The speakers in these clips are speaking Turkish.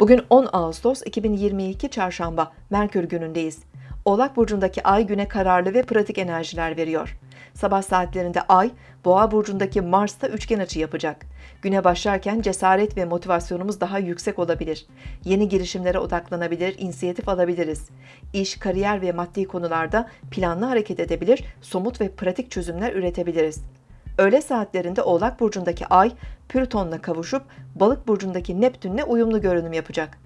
Bugün 10 Ağustos 2022 Çarşamba Merkür günündeyiz. Oğlak burcundaki ay güne kararlı ve pratik enerjiler veriyor. Sabah saatlerinde ay Boğa burcundaki Mars'ta üçgen açı yapacak. Güne başlarken cesaret ve motivasyonumuz daha yüksek olabilir. Yeni girişimlere odaklanabilir, inisiyatif alabiliriz. İş, kariyer ve maddi konularda planlı hareket edebilir, somut ve pratik çözümler üretebiliriz. Öğle saatlerinde Oğlak burcundaki Ay, Plüton'la kavuşup Balık burcundaki Neptün'le uyumlu görünüm yapacak.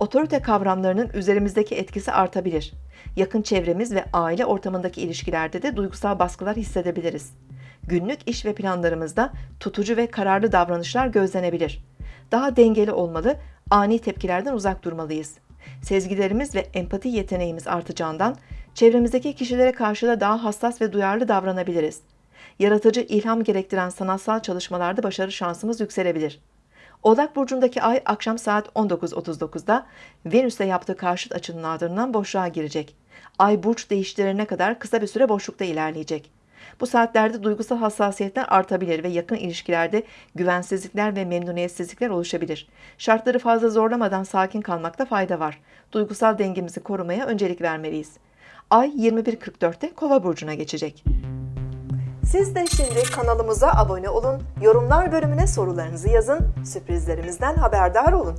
Otorite kavramlarının üzerimizdeki etkisi artabilir. Yakın çevremiz ve aile ortamındaki ilişkilerde de duygusal baskılar hissedebiliriz. Günlük iş ve planlarımızda tutucu ve kararlı davranışlar gözlenebilir. Daha dengeli olmalı, ani tepkilerden uzak durmalıyız. Sezgilerimiz ve empati yeteneğimiz artacağından çevremizdeki kişilere karşı da daha hassas ve duyarlı davranabiliriz yaratıcı ilham gerektiren sanatsal çalışmalarda başarı şansımız yükselebilir. Oğlak burcundaki ay akşam saat 19.39'da Venüs'e yaptığı karşıt açının ardından boşluğa girecek. Ay burç değiştirene kadar kısa bir süre boşlukta ilerleyecek. Bu saatlerde duygusal hassasiyetler artabilir ve yakın ilişkilerde güvensizlikler ve memnuniyetsizlikler oluşabilir. Şartları fazla zorlamadan sakin kalmakta fayda var. Duygusal dengemizi korumaya öncelik vermeliyiz. Ay 21.44'te Kova burcuna geçecek. Siz de şimdi kanalımıza abone olun, yorumlar bölümüne sorularınızı yazın, sürprizlerimizden haberdar olun.